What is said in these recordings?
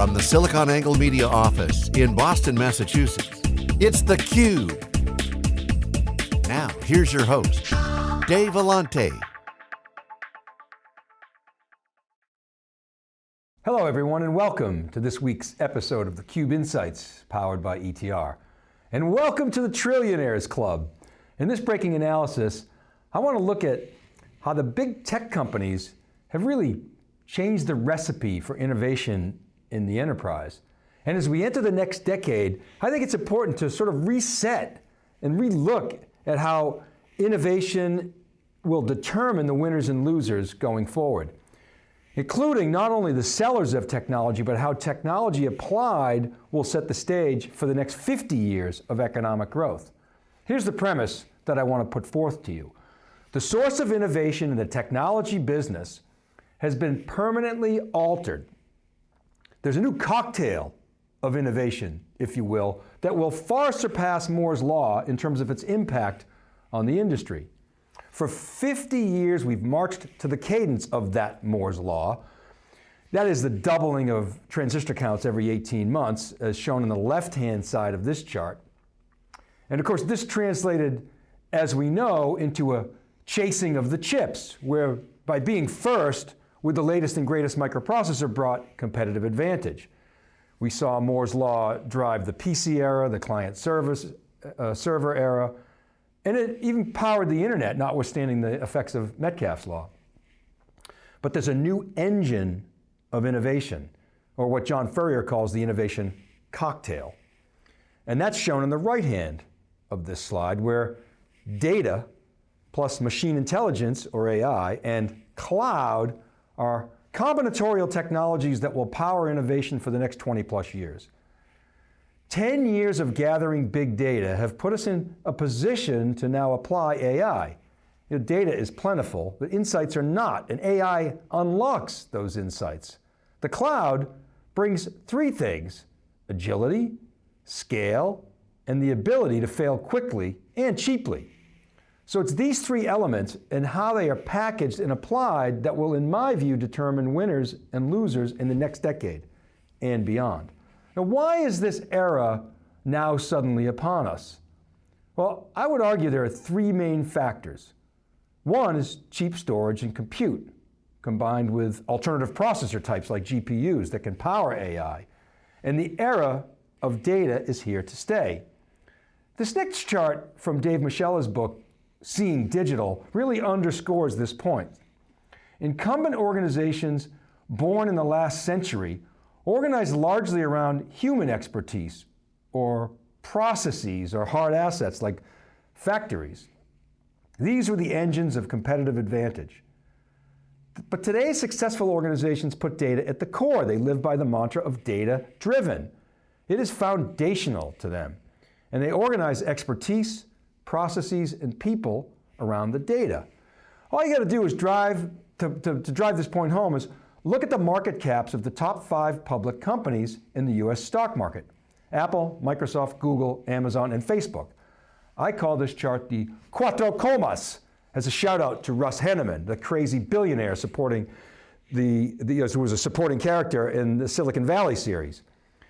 From the SiliconANGLE Media office in Boston, Massachusetts, it's theCUBE. Now, here's your host, Dave Vellante. Hello everyone and welcome to this week's episode of theCUBE Insights, powered by ETR. And welcome to the Trillionaires Club. In this breaking analysis, I want to look at how the big tech companies have really changed the recipe for innovation in the enterprise. And as we enter the next decade, I think it's important to sort of reset and relook at how innovation will determine the winners and losers going forward, including not only the sellers of technology, but how technology applied will set the stage for the next 50 years of economic growth. Here's the premise that I want to put forth to you. The source of innovation in the technology business has been permanently altered. There's a new cocktail of innovation, if you will, that will far surpass Moore's Law in terms of its impact on the industry. For 50 years, we've marched to the cadence of that Moore's Law. That is the doubling of transistor counts every 18 months, as shown on the left-hand side of this chart. And of course, this translated, as we know, into a chasing of the chips, where by being first, with the latest and greatest microprocessor brought competitive advantage. We saw Moore's Law drive the PC era, the client service, uh, server era, and it even powered the internet, notwithstanding the effects of Metcalfe's Law. But there's a new engine of innovation, or what John Furrier calls the innovation cocktail. And that's shown on the right hand of this slide, where data plus machine intelligence, or AI, and cloud are combinatorial technologies that will power innovation for the next 20 plus years. 10 years of gathering big data have put us in a position to now apply AI. You know, data is plentiful, but insights are not, and AI unlocks those insights. The cloud brings three things, agility, scale, and the ability to fail quickly and cheaply. So it's these three elements and how they are packaged and applied that will, in my view, determine winners and losers in the next decade and beyond. Now, why is this era now suddenly upon us? Well, I would argue there are three main factors. One is cheap storage and compute, combined with alternative processor types like GPUs that can power AI. And the era of data is here to stay. This next chart from Dave Moschella's book seeing digital really underscores this point. Incumbent organizations born in the last century organized largely around human expertise or processes or hard assets like factories. These were the engines of competitive advantage. But today's successful organizations put data at the core. They live by the mantra of data driven. It is foundational to them. And they organize expertise, processes, and people around the data. All you got to do is drive, to, to, to drive this point home is look at the market caps of the top five public companies in the US stock market. Apple, Microsoft, Google, Amazon, and Facebook. I call this chart the Cuatro Comas, as a shout out to Russ Hanneman, the crazy billionaire supporting the, the, who was a supporting character in the Silicon Valley series.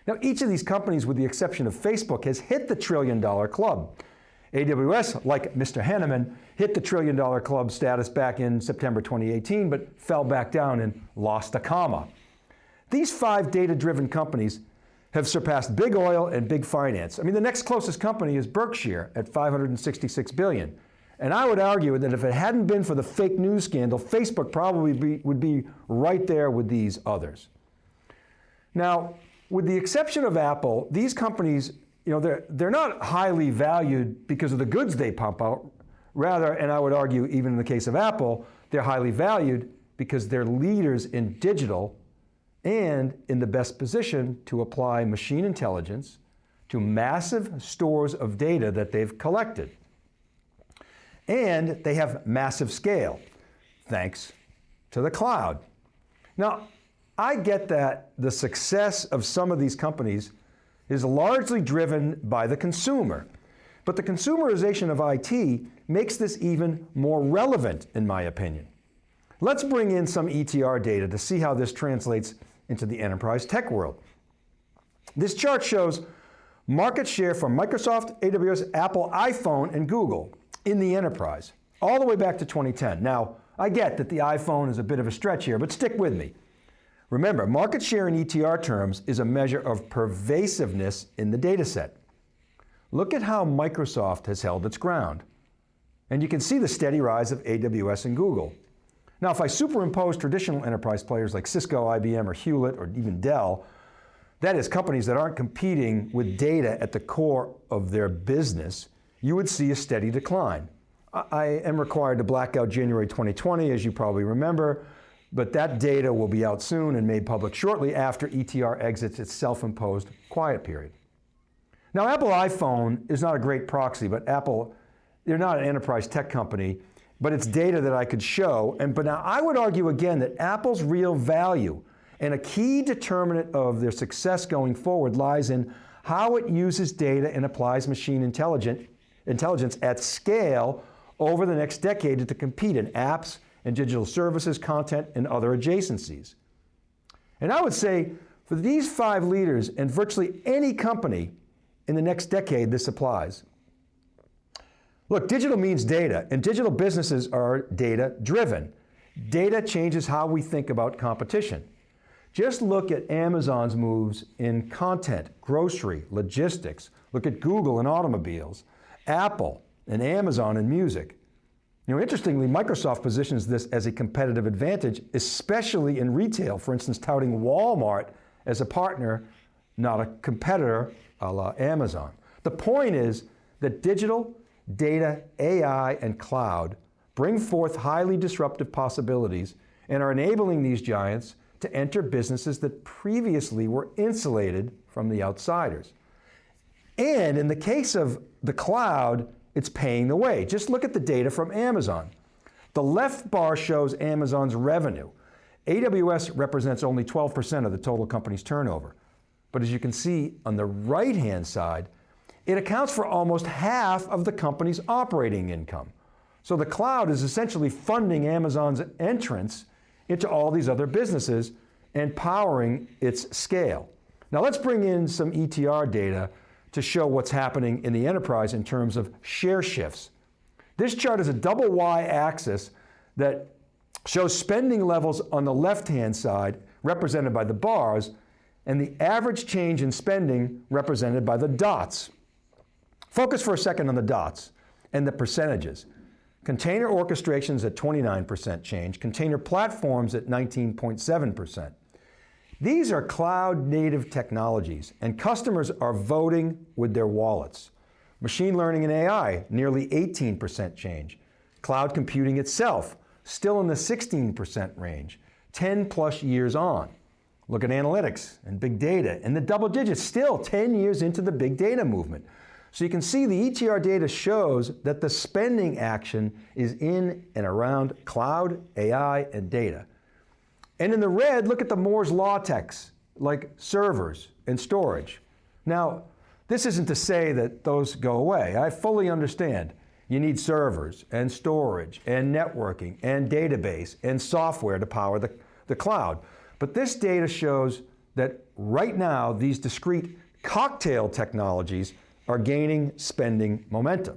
Now each of these companies, with the exception of Facebook, has hit the trillion dollar club. AWS, like Mr. Hanneman, hit the trillion dollar club status back in September 2018, but fell back down and lost a comma. These five data-driven companies have surpassed big oil and big finance. I mean, the next closest company is Berkshire at 566 billion. And I would argue that if it hadn't been for the fake news scandal, Facebook probably be, would be right there with these others. Now, with the exception of Apple, these companies you know, they're, they're not highly valued because of the goods they pump out. Rather, and I would argue even in the case of Apple, they're highly valued because they're leaders in digital and in the best position to apply machine intelligence to massive stores of data that they've collected. And they have massive scale, thanks to the cloud. Now, I get that the success of some of these companies is largely driven by the consumer. But the consumerization of IT makes this even more relevant, in my opinion. Let's bring in some ETR data to see how this translates into the enterprise tech world. This chart shows market share for Microsoft, AWS, Apple, iPhone, and Google in the enterprise, all the way back to 2010. Now, I get that the iPhone is a bit of a stretch here, but stick with me. Remember, market share in ETR terms is a measure of pervasiveness in the data set. Look at how Microsoft has held its ground. And you can see the steady rise of AWS and Google. Now, if I superimpose traditional enterprise players like Cisco, IBM, or Hewlett, or even Dell, that is companies that aren't competing with data at the core of their business, you would see a steady decline. I am required to black out January 2020, as you probably remember, but that data will be out soon and made public shortly after ETR exits its self-imposed quiet period. Now, Apple iPhone is not a great proxy, but Apple, they're not an enterprise tech company, but it's data that I could show. And but now I would argue again that Apple's real value and a key determinant of their success going forward lies in how it uses data and applies machine intelligence at scale over the next decade to compete in apps and digital services, content, and other adjacencies. And I would say for these five leaders and virtually any company in the next decade, this applies. Look, digital means data, and digital businesses are data driven. Data changes how we think about competition. Just look at Amazon's moves in content, grocery, logistics. Look at Google and automobiles, Apple and Amazon and music. You know, interestingly, Microsoft positions this as a competitive advantage, especially in retail, for instance, touting Walmart as a partner, not a competitor a la Amazon. The point is that digital, data, AI, and cloud bring forth highly disruptive possibilities and are enabling these giants to enter businesses that previously were insulated from the outsiders. And in the case of the cloud, it's paying the way. Just look at the data from Amazon. The left bar shows Amazon's revenue. AWS represents only 12% of the total company's turnover. But as you can see on the right-hand side, it accounts for almost half of the company's operating income. So the cloud is essentially funding Amazon's entrance into all these other businesses and powering its scale. Now let's bring in some ETR data to show what's happening in the enterprise in terms of share shifts. This chart is a double Y axis that shows spending levels on the left-hand side, represented by the bars, and the average change in spending represented by the dots. Focus for a second on the dots and the percentages. Container orchestrations at 29% change, container platforms at 19.7%. These are cloud native technologies and customers are voting with their wallets. Machine learning and AI, nearly 18% change. Cloud computing itself, still in the 16% range, 10 plus years on. Look at analytics and big data and the double digits, still 10 years into the big data movement. So you can see the ETR data shows that the spending action is in and around cloud, AI, and data. And in the red, look at the Moore's law techs, like servers and storage. Now, this isn't to say that those go away. I fully understand. You need servers and storage and networking and database and software to power the, the cloud. But this data shows that right now, these discrete cocktail technologies are gaining spending momentum.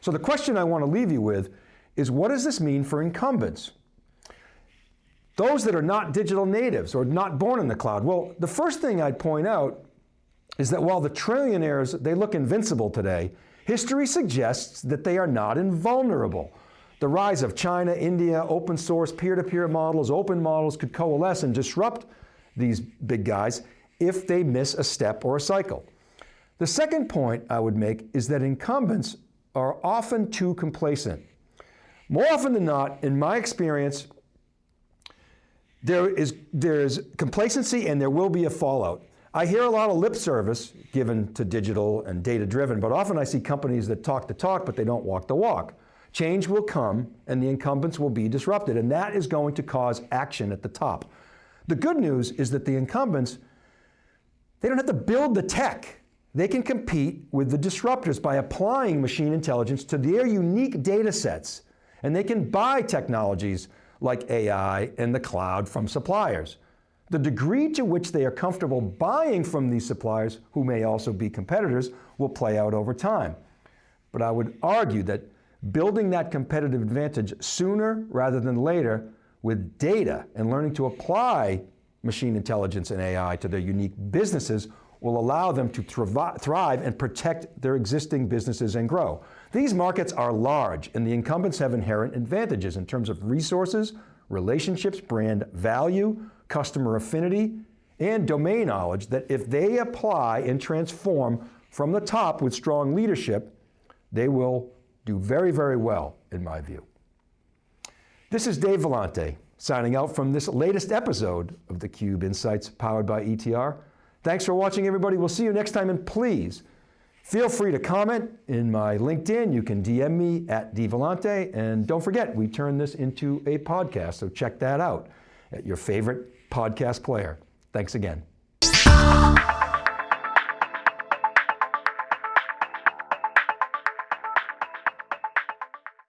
So the question I want to leave you with is what does this mean for incumbents? Those that are not digital natives or not born in the cloud. Well, the first thing I'd point out is that while the trillionaires, they look invincible today, history suggests that they are not invulnerable. The rise of China, India, open source, peer-to-peer -peer models, open models could coalesce and disrupt these big guys if they miss a step or a cycle. The second point I would make is that incumbents are often too complacent. More often than not, in my experience, there is, there is complacency and there will be a fallout. I hear a lot of lip service given to digital and data driven, but often I see companies that talk the talk, but they don't walk the walk. Change will come and the incumbents will be disrupted, and that is going to cause action at the top. The good news is that the incumbents, they don't have to build the tech. They can compete with the disruptors by applying machine intelligence to their unique data sets, and they can buy technologies like AI and the cloud from suppliers. The degree to which they are comfortable buying from these suppliers, who may also be competitors, will play out over time. But I would argue that building that competitive advantage sooner rather than later with data and learning to apply machine intelligence and AI to their unique businesses will allow them to thrive and protect their existing businesses and grow. These markets are large and the incumbents have inherent advantages in terms of resources, relationships, brand value, customer affinity, and domain knowledge that if they apply and transform from the top with strong leadership, they will do very, very well, in my view. This is Dave Vellante, signing out from this latest episode of theCUBE Insights powered by ETR. Thanks for watching, everybody. We'll see you next time, and please, feel free to comment in my LinkedIn. You can DM me at dvellante, and don't forget, we turn this into a podcast, so check that out at your favorite podcast player. Thanks again.